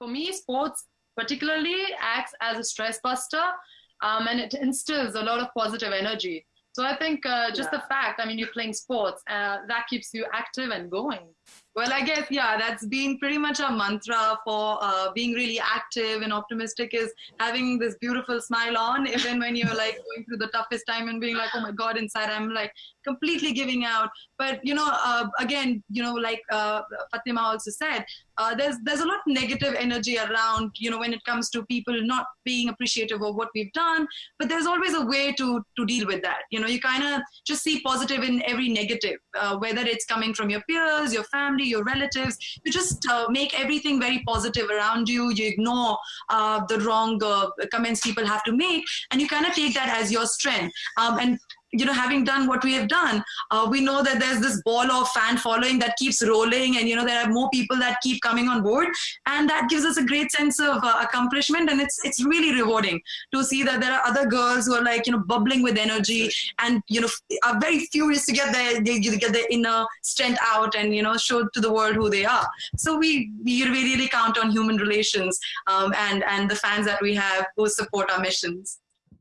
for me, sports particularly acts as a stress buster um, and it instills a lot of positive energy. So I think uh, just yeah. the fact, I mean, you're playing sports, uh, that keeps you active and going. Well, I guess, yeah, that's been pretty much our mantra for uh, being really active and optimistic is having this beautiful smile on, even when you're like going through the toughest time and being like, oh my God, inside I'm like completely giving out. But, you know, uh, again, you know, like uh, Fatima also said, uh, there's there's a lot of negative energy around, you know, when it comes to people not being appreciative of what we've done. But there's always a way to to deal with that. You know, you kind of just see positive in every negative, uh, whether it's coming from your peers, your family, your relatives. You just uh, make everything very positive around you. You ignore uh, the wrong uh, comments people have to make, and you kind of take that as your strength. Um, and you know, having done what we have done, uh, we know that there's this ball of fan following that keeps rolling, and you know, there are more people that keep coming on board, and that gives us a great sense of uh, accomplishment, and it's it's really rewarding to see that there are other girls who are like you know bubbling with energy, and you know, are very furious to get their they get their inner strength out, and you know, show to the world who they are. So we we really count on human relations um, and and the fans that we have who support our missions.